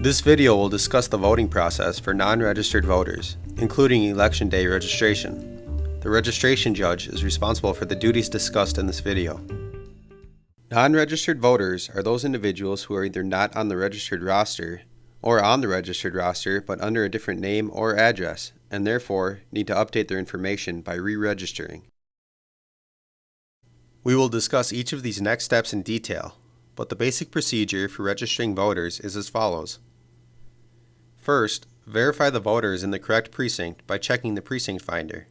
This video will discuss the voting process for non-registered voters, including Election Day registration. The registration judge is responsible for the duties discussed in this video. Non-registered voters are those individuals who are either not on the registered roster or on the registered roster but under a different name or address and therefore need to update their information by re-registering. We will discuss each of these next steps in detail, but the basic procedure for registering voters is as follows. First, verify the voter is in the correct precinct by checking the precinct finder.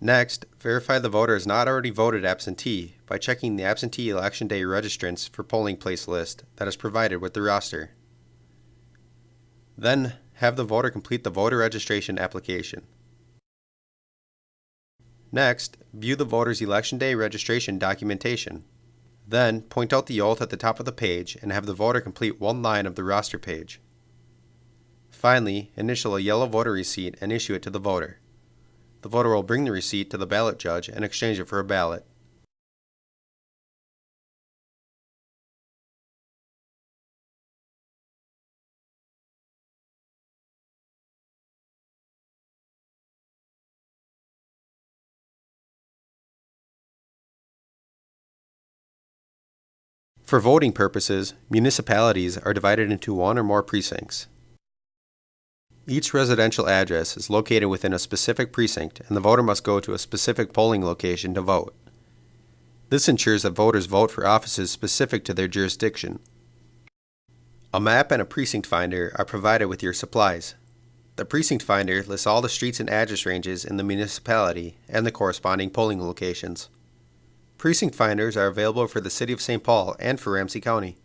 Next, verify the voter has not already voted absentee by checking the absentee election day registrants for polling place list that is provided with the roster. Then, have the voter complete the voter registration application. Next, view the voter's election day registration documentation. Then, point out the oath at the top of the page and have the voter complete one line of the roster page. Finally, initial a yellow voter receipt and issue it to the voter. The voter will bring the receipt to the ballot judge and exchange it for a ballot. For voting purposes, municipalities are divided into one or more precincts. Each residential address is located within a specific precinct and the voter must go to a specific polling location to vote. This ensures that voters vote for offices specific to their jurisdiction. A map and a precinct finder are provided with your supplies. The precinct finder lists all the streets and address ranges in the municipality and the corresponding polling locations. Precinct finders are available for the City of St. Paul and for Ramsey County.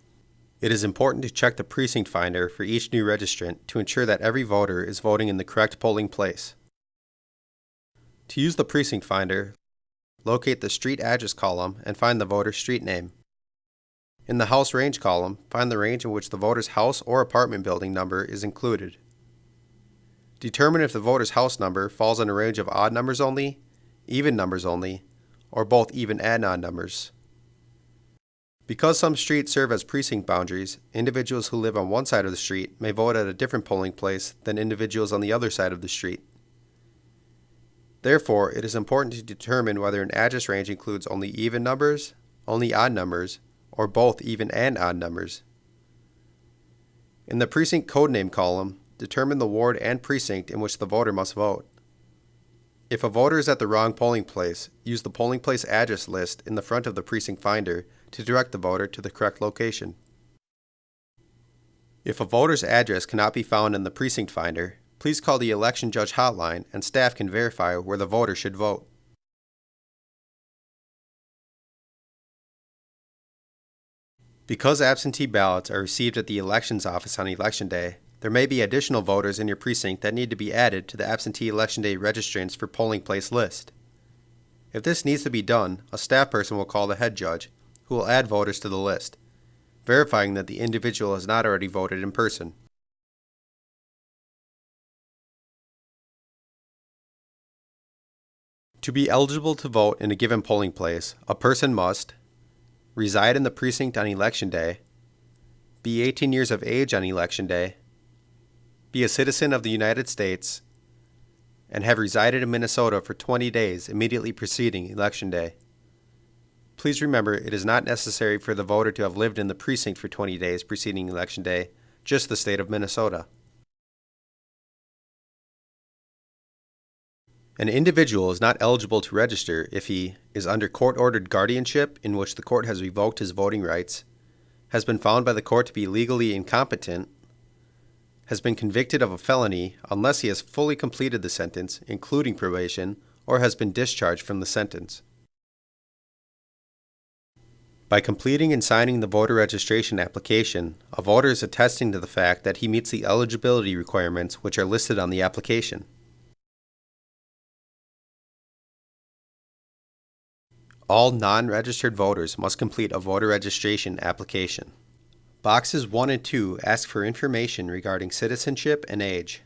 It is important to check the precinct finder for each new registrant to ensure that every voter is voting in the correct polling place. To use the precinct finder, locate the street address column and find the voter's street name. In the house range column, find the range in which the voter's house or apartment building number is included. Determine if the voter's house number falls in a range of odd numbers only, even numbers only, or both even and odd numbers. Because some streets serve as precinct boundaries, individuals who live on one side of the street may vote at a different polling place than individuals on the other side of the street. Therefore, it is important to determine whether an address range includes only even numbers, only odd numbers, or both even and odd numbers. In the precinct code name column, determine the ward and precinct in which the voter must vote. If a voter is at the wrong polling place, use the polling place address list in the front of the precinct finder to direct the voter to the correct location. If a voter's address cannot be found in the precinct finder, please call the election judge hotline and staff can verify where the voter should vote. Because absentee ballots are received at the elections office on election day, there may be additional voters in your precinct that need to be added to the absentee election day registrants for polling place list. If this needs to be done, a staff person will call the head judge who will add voters to the list, verifying that the individual has not already voted in person. To be eligible to vote in a given polling place, a person must reside in the precinct on election day, be 18 years of age on election day, be a citizen of the United States, and have resided in Minnesota for 20 days immediately preceding election day. Please remember it is not necessary for the voter to have lived in the precinct for 20 days preceding Election Day, just the state of Minnesota. An individual is not eligible to register if he is under court-ordered guardianship in which the court has revoked his voting rights, has been found by the court to be legally incompetent, has been convicted of a felony unless he has fully completed the sentence, including probation, or has been discharged from the sentence. By completing and signing the voter registration application, a voter is attesting to the fact that he meets the eligibility requirements which are listed on the application. All non-registered voters must complete a voter registration application. Boxes 1 and 2 ask for information regarding citizenship and age.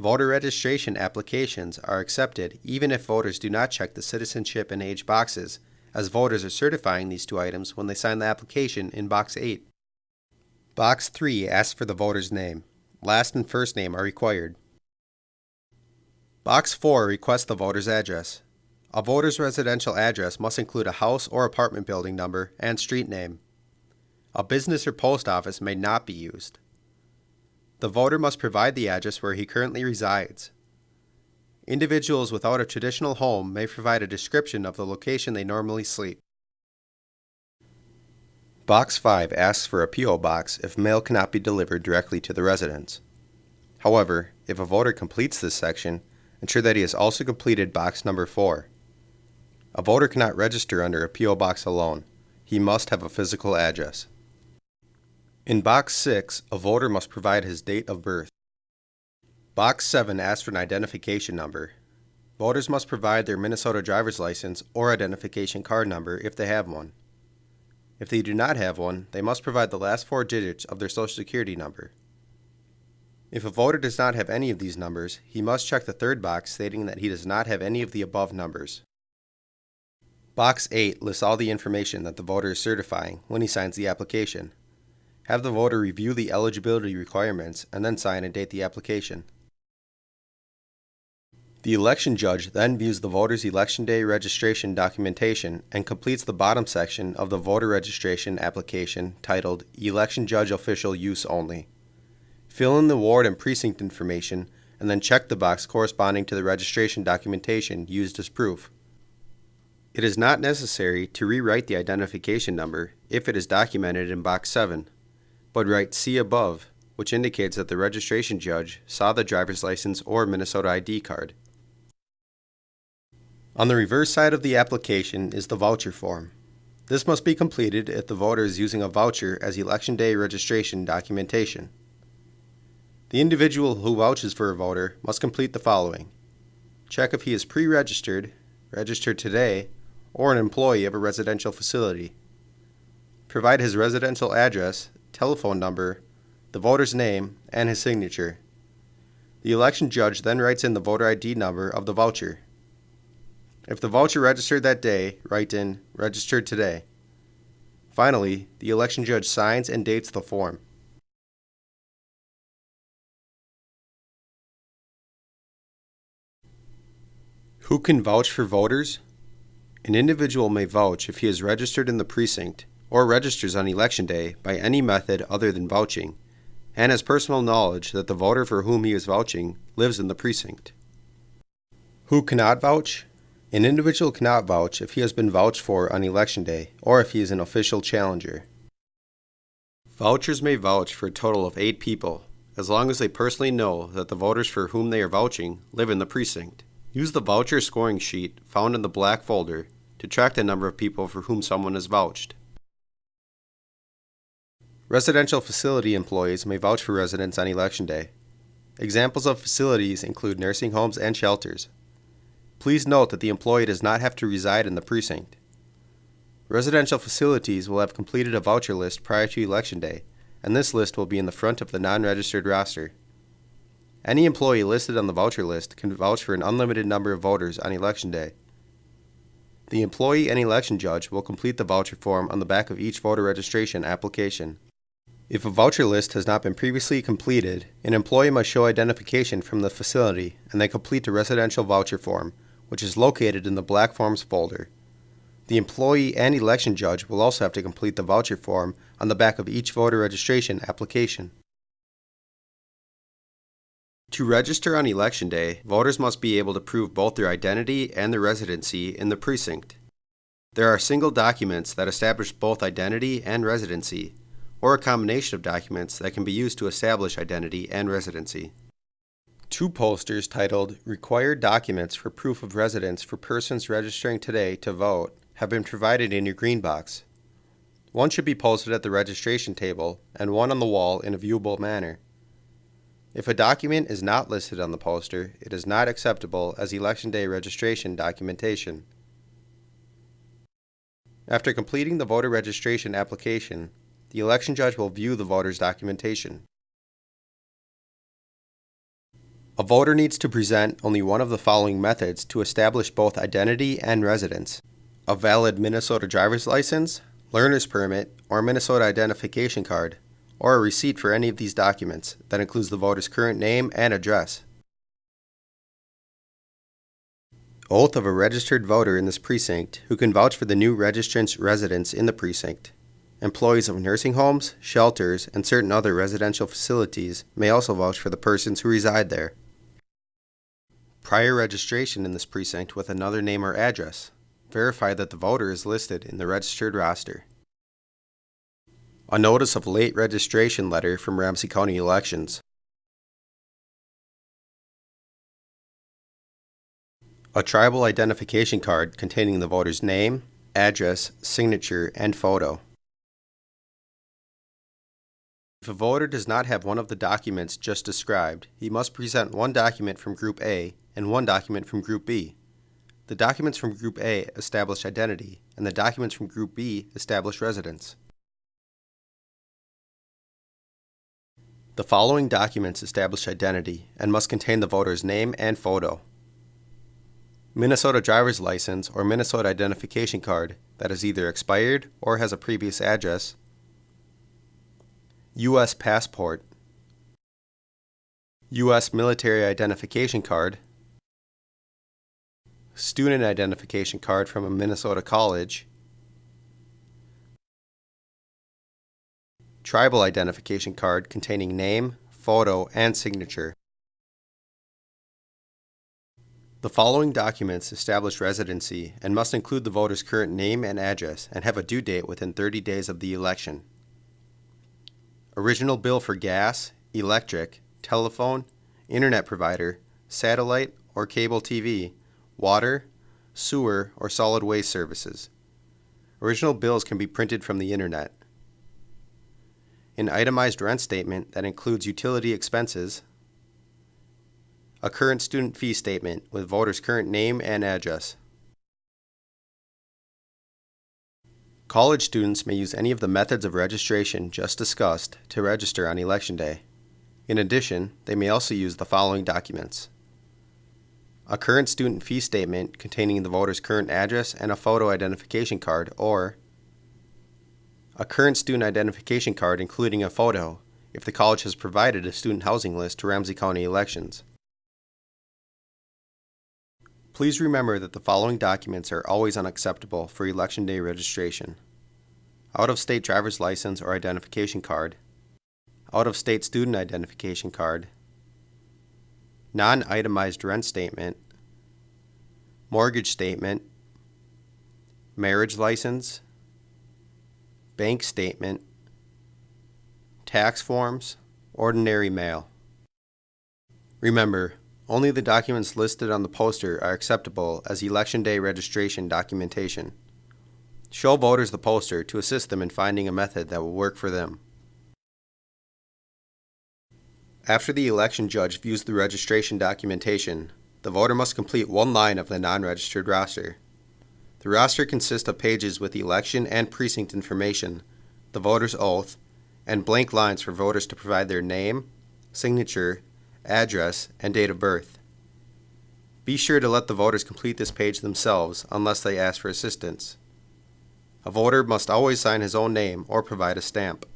Voter registration applications are accepted even if voters do not check the citizenship and age boxes as voters are certifying these two items when they sign the application in Box 8. Box 3 asks for the voter's name. Last and first name are required. Box 4 requests the voter's address. A voter's residential address must include a house or apartment building number and street name. A business or post office may not be used. The voter must provide the address where he currently resides. Individuals without a traditional home may provide a description of the location they normally sleep. Box 5 asks for a P.O. box if mail cannot be delivered directly to the residence. However, if a voter completes this section, ensure that he has also completed box number 4. A voter cannot register under a P.O. box alone. He must have a physical address. In box 6, a voter must provide his date of birth. Box 7 asks for an identification number. Voters must provide their Minnesota driver's license or identification card number if they have one. If they do not have one, they must provide the last four digits of their Social Security number. If a voter does not have any of these numbers, he must check the third box stating that he does not have any of the above numbers. Box 8 lists all the information that the voter is certifying when he signs the application. Have the voter review the eligibility requirements and then sign and date the application. The election judge then views the voter's election day registration documentation and completes the bottom section of the voter registration application titled Election Judge Official Use Only. Fill in the ward and precinct information and then check the box corresponding to the registration documentation used as proof. It is not necessary to rewrite the identification number if it is documented in box 7, but write See above, which indicates that the registration judge saw the driver's license or Minnesota ID card. On the reverse side of the application is the voucher form. This must be completed if the voter is using a voucher as election day registration documentation. The individual who vouches for a voter must complete the following. Check if he is pre-registered, registered today, or an employee of a residential facility. Provide his residential address, telephone number, the voter's name, and his signature. The election judge then writes in the voter ID number of the voucher. If the voucher registered that day, write in registered today. Finally, the election judge signs and dates the form. Who can vouch for voters? An individual may vouch if he is registered in the precinct or registers on election day by any method other than vouching and has personal knowledge that the voter for whom he is vouching lives in the precinct. Who cannot vouch? An individual cannot vouch if he has been vouched for on election day or if he is an official challenger. Vouchers may vouch for a total of eight people, as long as they personally know that the voters for whom they are vouching live in the precinct. Use the voucher scoring sheet found in the black folder to track the number of people for whom someone has vouched. Residential facility employees may vouch for residents on election day. Examples of facilities include nursing homes and shelters. Please note that the employee does not have to reside in the precinct. Residential facilities will have completed a voucher list prior to Election Day, and this list will be in the front of the non-registered roster. Any employee listed on the voucher list can vouch for an unlimited number of voters on Election Day. The employee and election judge will complete the voucher form on the back of each voter registration application. If a voucher list has not been previously completed, an employee must show identification from the facility and then complete the residential voucher form, which is located in the Black Forms folder. The employee and election judge will also have to complete the voucher form on the back of each voter registration application. To register on election day, voters must be able to prove both their identity and their residency in the precinct. There are single documents that establish both identity and residency, or a combination of documents that can be used to establish identity and residency. Two posters titled Required Documents for Proof of Residence for Persons Registering Today to Vote have been provided in your green box. One should be posted at the registration table and one on the wall in a viewable manner. If a document is not listed on the poster, it is not acceptable as Election Day registration documentation. After completing the voter registration application, the election judge will view the voter's documentation. A voter needs to present only one of the following methods to establish both identity and residence. A valid Minnesota driver's license, learner's permit, or Minnesota identification card, or a receipt for any of these documents that includes the voter's current name and address. Oath of a registered voter in this precinct who can vouch for the new registrant's residence in the precinct. Employees of nursing homes, shelters, and certain other residential facilities may also vouch for the persons who reside there. Prior registration in this precinct with another name or address. Verify that the voter is listed in the registered roster. A notice of late registration letter from Ramsey County Elections. A tribal identification card containing the voter's name, address, signature, and photo. If a voter does not have one of the documents just described, he must present one document from Group A and one document from Group B. The documents from Group A establish identity, and the documents from Group B establish residence. The following documents establish identity and must contain the voter's name and photo. Minnesota driver's license or Minnesota identification card that is either expired or has a previous address. U.S. passport. U.S. military identification card. Student identification card from a Minnesota college. tribal identification card containing name, photo, and signature. The following documents establish residency and must include the voter's current name and address and have a due date within 30 days of the election. Original bill for gas, electric, telephone, internet provider, satellite or cable TV, water, sewer, or solid waste services. Original bills can be printed from the internet an itemized rent statement that includes utility expenses, a current student fee statement with voter's current name and address. College students may use any of the methods of registration just discussed to register on Election Day. In addition, they may also use the following documents. A current student fee statement containing the voter's current address and a photo identification card or a current student identification card including a photo if the college has provided a student housing list to Ramsey County elections. Please remember that the following documents are always unacceptable for Election Day registration. Out-of-state driver's license or identification card, out-of-state student identification card, non-itemized rent statement, mortgage statement, marriage license, bank statement, tax forms, ordinary mail. Remember, only the documents listed on the poster are acceptable as Election Day registration documentation. Show voters the poster to assist them in finding a method that will work for them. After the election judge views the registration documentation, the voter must complete one line of the non-registered roster. The roster consists of pages with election and precinct information, the voter's oath, and blank lines for voters to provide their name, signature, address, and date of birth. Be sure to let the voters complete this page themselves unless they ask for assistance. A voter must always sign his own name or provide a stamp.